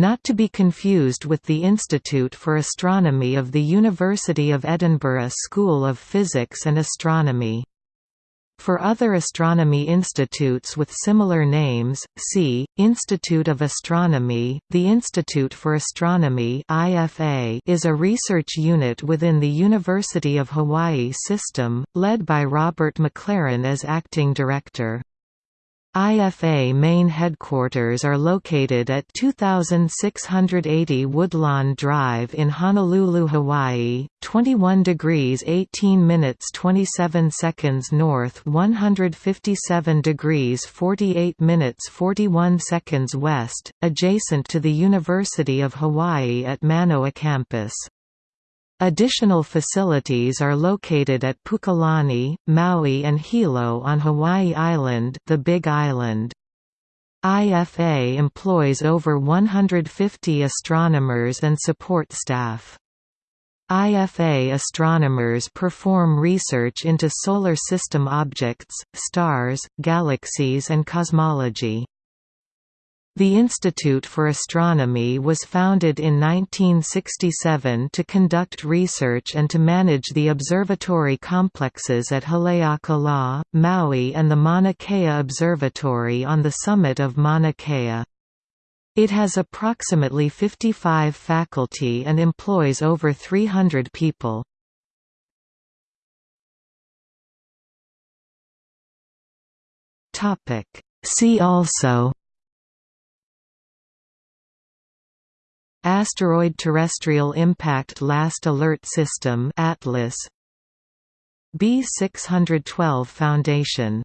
not to be confused with the Institute for Astronomy of the University of Edinburgh School of Physics and Astronomy. For other astronomy institutes with similar names, see, Institute of Astronomy. The Institute for Astronomy is a research unit within the University of Hawaii system, led by Robert McLaren as acting director. IFA main headquarters are located at 2680 Woodlawn Drive in Honolulu, Hawaii, 21 degrees 18 minutes 27 seconds north 157 degrees 48 minutes 41 seconds west, adjacent to the University of Hawaii at Manoa campus. Additional facilities are located at Pukalani, Maui and Hilo on Hawaii Island, the Big Island. IFA employs over 150 astronomers and support staff. IFA astronomers perform research into solar system objects, stars, galaxies and cosmology. The Institute for Astronomy was founded in 1967 to conduct research and to manage the observatory complexes at Haleakala, Maui and the Mauna Kea Observatory on the summit of Mauna Kea. It has approximately 55 faculty and employs over 300 people. See also Asteroid Terrestrial Impact Last Alert System Atlas. B612 Foundation